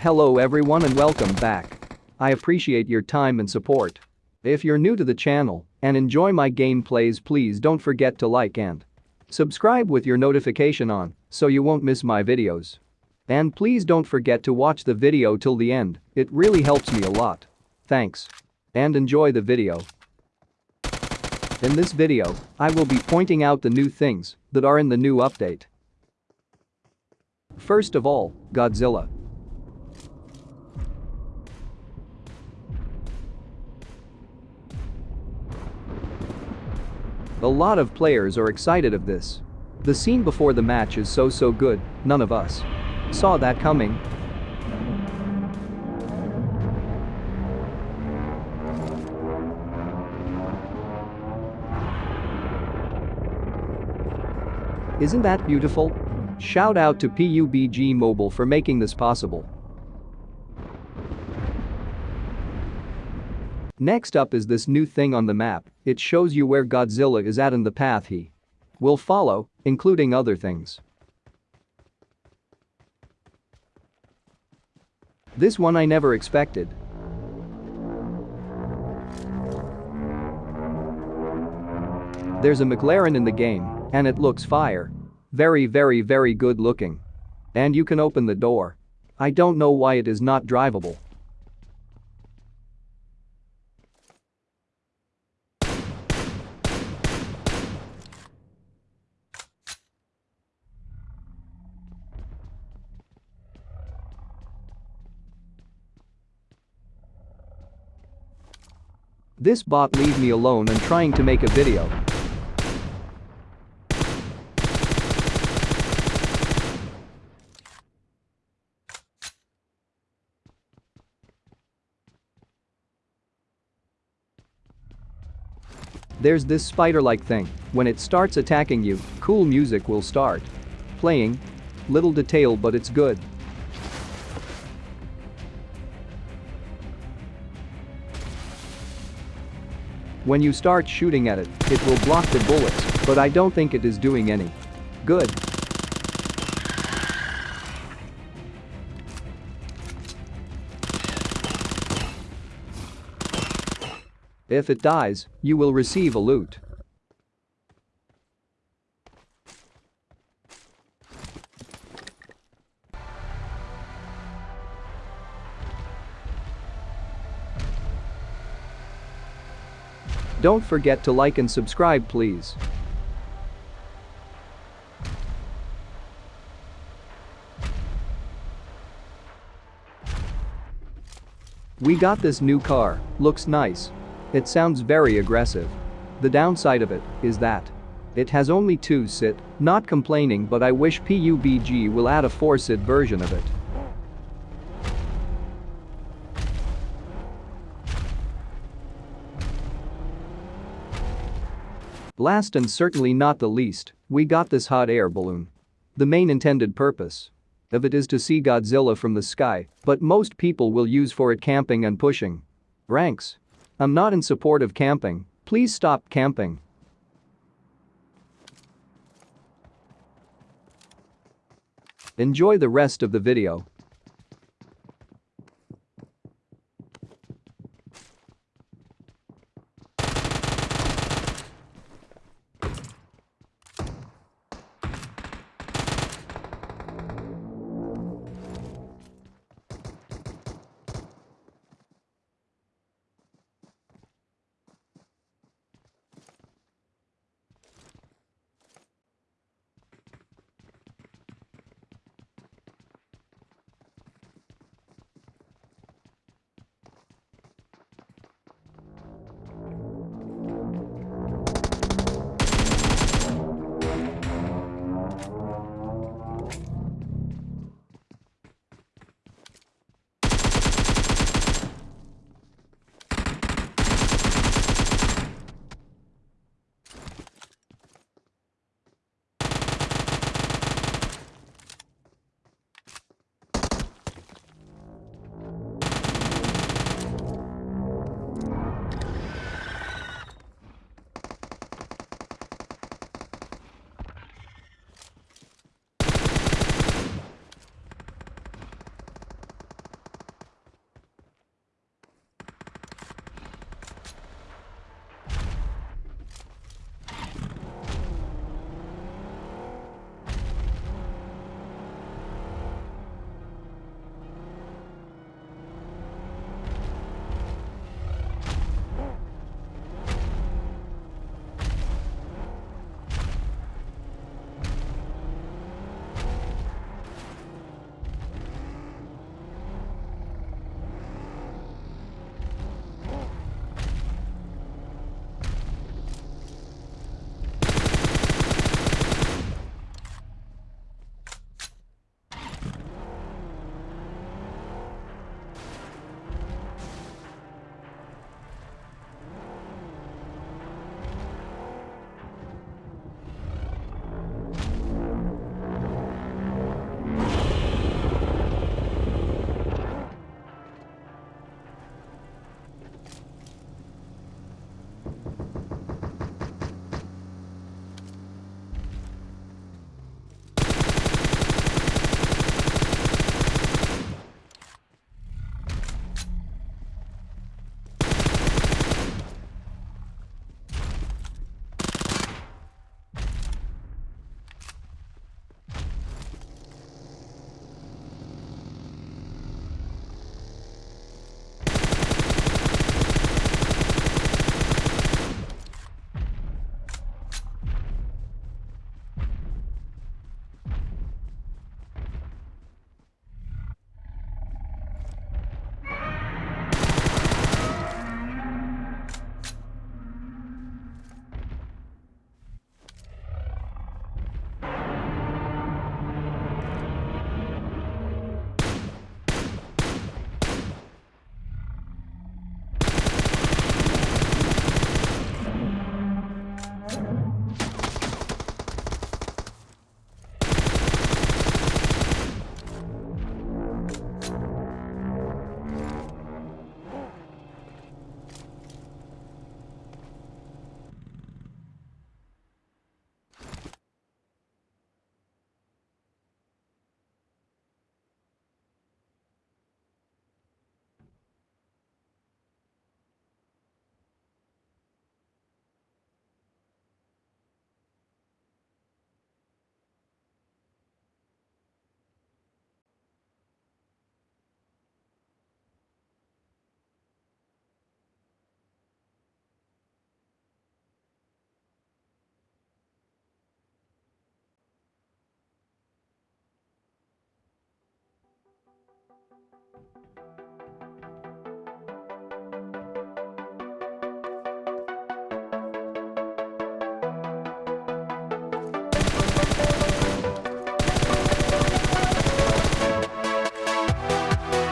Hello everyone and welcome back. I appreciate your time and support. If you're new to the channel and enjoy my gameplays please don't forget to like and subscribe with your notification on so you won't miss my videos. And please don't forget to watch the video till the end, it really helps me a lot. Thanks. And enjoy the video. In this video, I will be pointing out the new things that are in the new update. First of all, Godzilla. A lot of players are excited of this. The scene before the match is so so good, none of us saw that coming. Isn't that beautiful? Shout out to PUBG Mobile for making this possible. Next up is this new thing on the map, it shows you where Godzilla is at and the path he will follow, including other things. This one I never expected. There's a McLaren in the game, and it looks fire. Very very very good looking. And you can open the door. I don't know why it is not drivable. This bot leave me alone and trying to make a video. There's this spider-like thing, when it starts attacking you, cool music will start. Playing. Little detail but it's good. When you start shooting at it, it will block the bullets, but I don't think it is doing any. Good. If it dies, you will receive a loot. Don't forget to like and subscribe please. We got this new car, looks nice. It sounds very aggressive. The downside of it is that it has only two sit, not complaining but I wish PUBG will add a 4 sit version of it. Last and certainly not the least, we got this hot air balloon. The main intended purpose of it is to see Godzilla from the sky, but most people will use for it camping and pushing. Ranks. I'm not in support of camping, please stop camping. Enjoy the rest of the video.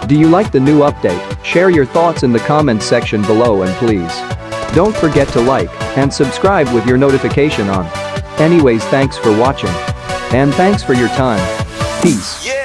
Do you like the new update? Share your thoughts in the comments section below and please don't forget to like and subscribe with your notification on. Anyways thanks for watching. And thanks for your time. Peace.